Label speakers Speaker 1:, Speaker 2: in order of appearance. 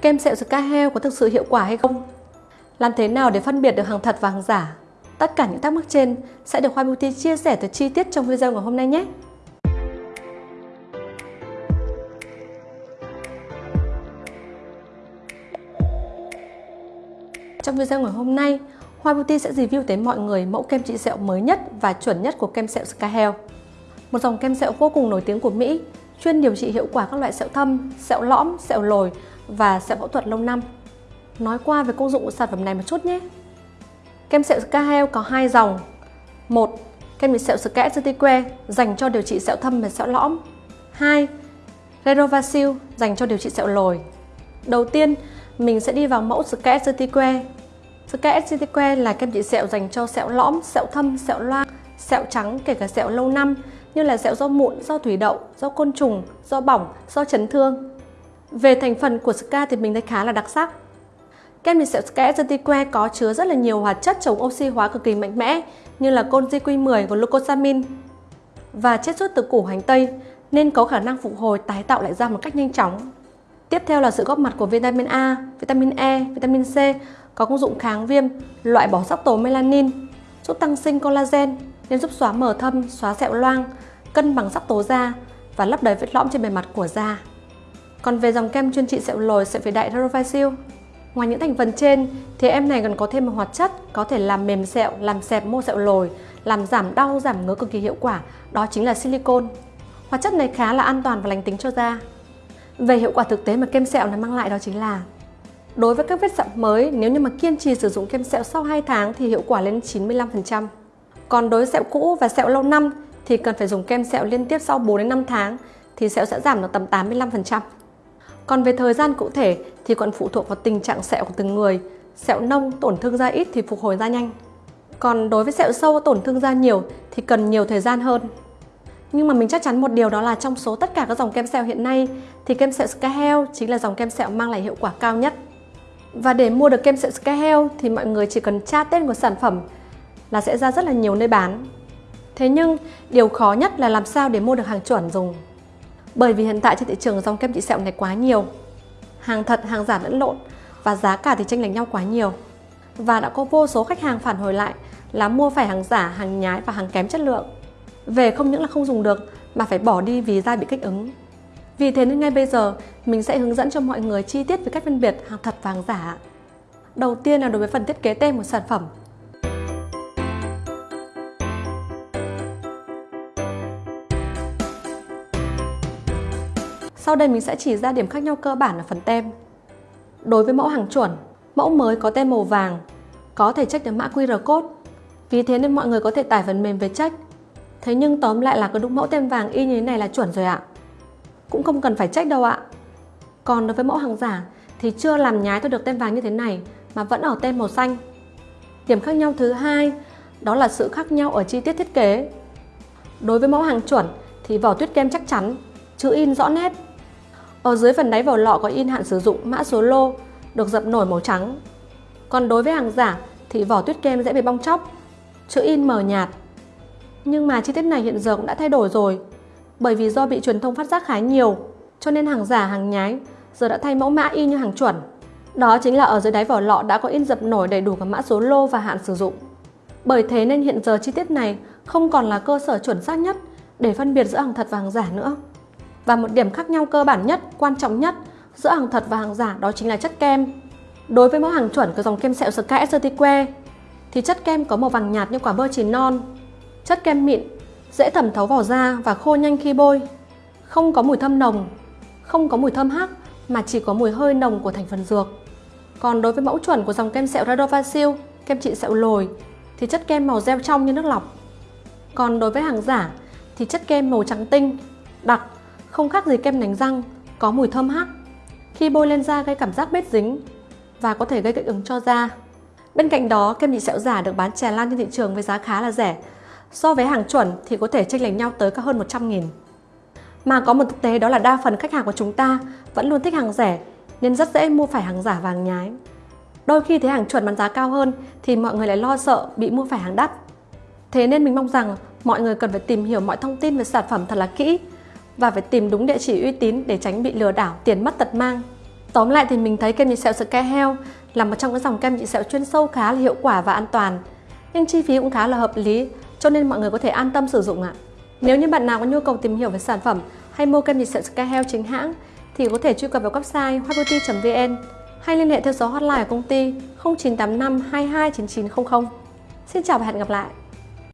Speaker 1: Kem sẹo Sky heo có thực sự hiệu quả hay không? Làm thế nào để phân biệt được hàng thật và hàng giả? Tất cả những thắc mắc trên sẽ được Hoa Beauty chia sẻ từ chi tiết trong video ngày hôm nay nhé! Trong video ngày hôm nay, Hoa Beauty sẽ review tới mọi người mẫu kem trị sẹo mới nhất và chuẩn nhất của kem sẹo Sky Health. Một dòng kem sẹo vô cùng nổi tiếng của Mỹ, chuyên điều trị hiệu quả các loại sẹo thâm, sẹo lõm, sẹo lồi và sẹo phẫu thuật lâu năm. Nói qua về công dụng của sản phẩm này một chút nhé. Kem sẹo Sky có hai dòng. một Kem trị sẹo Sky Certique dành cho điều trị sẹo thâm và sẹo lõm. 2. Redovasil dành cho điều trị sẹo lồi. Đầu tiên, mình sẽ đi vào mẫu Sky Certique. Sky Certique là kem trị sẹo dành cho sẹo lõm, sẹo thâm, sẹo loang, sẹo trắng kể cả sẹo lâu năm như là sẹo do mụn, do thủy đậu, do côn trùng, do bỏng, do chấn thương. Về thành phần của ska thì mình thấy khá là đặc sắc. Kem mình sẹo Sky Certique có chứa rất là nhiều hoạt chất chống oxy hóa cực kỳ mạnh mẽ như là Conziq10 và glucosamine và chiết xuất từ củ hành tây nên có khả năng phục hồi tái tạo lại da một cách nhanh chóng. Tiếp theo là sự góp mặt của vitamin A, vitamin E, vitamin C có công dụng kháng viêm, loại bỏ sắc tố melanin, giúp tăng sinh collagen nên giúp xóa mờ thâm, xóa sẹo loang, cân bằng sắc tố da và lấp đầy vết lõm trên bề mặt của da. Còn về dòng kem chuyên trị sẹo lồi sẽ phải đại Redovasil. Ngoài những thành phần trên thì em này còn có thêm một hoạt chất có thể làm mềm sẹo, làm xẹp mô sẹo lồi, làm giảm đau, giảm ngứa cực kỳ hiệu quả, đó chính là silicone. Hoạt chất này khá là an toàn và lành tính cho da. Về hiệu quả thực tế mà kem sẹo này mang lại đó chính là Đối với các vết sẹo mới, nếu như mà kiên trì sử dụng kem sẹo sau 2 tháng thì hiệu quả lên 95%. Còn đối với sẹo cũ và sẹo lâu năm thì cần phải dùng kem sẹo liên tiếp sau 4 đến 5 tháng thì sẹo sẽ giảm được tầm 85%. Còn về thời gian cụ thể thì còn phụ thuộc vào tình trạng sẹo của từng người. Sẹo nông, tổn thương da ít thì phục hồi da nhanh. Còn đối với sẹo sâu tổn thương da nhiều thì cần nhiều thời gian hơn. Nhưng mà mình chắc chắn một điều đó là trong số tất cả các dòng kem sẹo hiện nay thì kem sẹo Scahel chính là dòng kem sẹo mang lại hiệu quả cao nhất. Và để mua được kem sẹo Scahel thì mọi người chỉ cần tra tên của sản phẩm là sẽ ra rất là nhiều nơi bán. Thế nhưng điều khó nhất là làm sao để mua được hàng chuẩn dùng. Bởi vì hiện tại trên thị trường dòng kem trị sẹo này quá nhiều. Hàng thật, hàng giả lẫn lộn và giá cả thì chênh lệch nhau quá nhiều. Và đã có vô số khách hàng phản hồi lại là mua phải hàng giả, hàng nhái và hàng kém chất lượng. Về không những là không dùng được mà phải bỏ đi vì da bị kích ứng. Vì thế nên ngay bây giờ mình sẽ hướng dẫn cho mọi người chi tiết về cách phân biệt hàng thật và hàng giả. Đầu tiên là đối với phần thiết kế tem của sản phẩm. Sau đây mình sẽ chỉ ra điểm khác nhau cơ bản ở phần tem. Đối với mẫu hàng chuẩn, mẫu mới có tem màu vàng, có thể check được mã QR code. Vì thế nên mọi người có thể tải phần mềm về check. Thế nhưng tóm lại là cứ đúng mẫu tem vàng y như thế này là chuẩn rồi ạ. Cũng không cần phải check đâu ạ. Còn đối với mẫu hàng giả thì chưa làm nhái thôi được tem vàng như thế này mà vẫn ở tem màu xanh. Điểm khác nhau thứ hai đó là sự khác nhau ở chi tiết thiết kế. Đối với mẫu hàng chuẩn thì vỏ tuyết kem chắc chắn, chữ in rõ nét. Ở dưới phần đáy vỏ lọ có in hạn sử dụng mã số lô được dập nổi màu trắng. Còn đối với hàng giả thì vỏ tuyết kem dễ bị bong chóc, chữ in mờ nhạt. Nhưng mà chi tiết này hiện giờ cũng đã thay đổi rồi bởi vì do bị truyền thông phát giác khá nhiều cho nên hàng giả hàng nhái giờ đã thay mẫu mã y như hàng chuẩn. Đó chính là ở dưới đáy vỏ lọ đã có in dập nổi đầy đủ cả mã số lô và hạn sử dụng. Bởi thế nên hiện giờ chi tiết này không còn là cơ sở chuẩn xác nhất để phân biệt giữa hàng thật và hàng giả nữa. Và một điểm khác nhau cơ bản nhất, quan trọng nhất giữa hàng thật và hàng giả đó chính là chất kem. Đối với mẫu hàng chuẩn của dòng kem sẹo Sky que thì chất kem có màu vàng nhạt như quả bơ chín non. Chất kem mịn, dễ thẩm thấu vào da và khô nhanh khi bôi. Không có mùi thơm nồng, không có mùi thơm hắc mà chỉ có mùi hơi nồng của thành phần dược. Còn đối với mẫu chuẩn của dòng kem sẹo Radovacil, kem trị sẹo lồi thì chất kem màu gel trong như nước lọc. Còn đối với hàng giả thì chất kem màu trắng tinh, đặc, không khác gì kem đánh răng, có mùi thơm hắc. Khi bôi lên da gây cảm giác bết dính và có thể gây kích ứng cho da. Bên cạnh đó, kem trị sẹo giả được bán tràn lan trên thị trường với giá khá là rẻ. So với hàng chuẩn thì có thể chênh lệch nhau tới cả hơn 100 nghìn. Mà có một thực tế đó là đa phần khách hàng của chúng ta vẫn luôn thích hàng rẻ nên rất dễ mua phải hàng giả vàng nhái. Đôi khi thấy hàng chuẩn bán giá cao hơn thì mọi người lại lo sợ bị mua phải hàng đắt. Thế nên mình mong rằng mọi người cần phải tìm hiểu mọi thông tin về sản phẩm thật là kỹ và phải tìm đúng địa chỉ uy tín để tránh bị lừa đảo, tiền mất tật mang. Tóm lại thì mình thấy kem trị sẹo Sky Health là một trong những dòng kem trị sẹo chuyên sâu khá là hiệu quả và an toàn. Nhưng chi phí cũng khá là hợp lý, cho nên mọi người có thể an tâm sử dụng ạ. Nếu như bạn nào có nhu cầu tìm hiểu về sản phẩm hay mua kem trị sẹo Sky Health chính hãng thì có thể truy cập vào website hotbeauty.vn hay liên hệ theo số hotline của công ty 0985 229900. Xin chào và hẹn gặp lại!